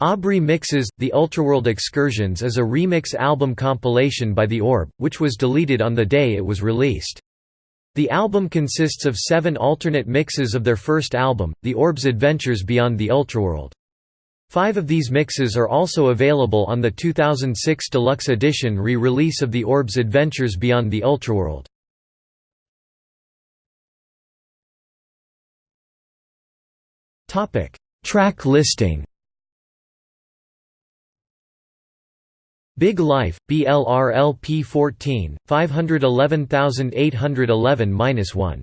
Aubrey Mixes – The Ultraworld Excursions is a remix album compilation by The Orb, which was deleted on the day it was released. The album consists of seven alternate mixes of their first album, The Orb's Adventures Beyond the Ultraworld. Five of these mixes are also available on the 2006 deluxe edition re-release of The Orb's Adventures Beyond the Ultraworld. Track listing Big Life, BLRLP 14, 511811-1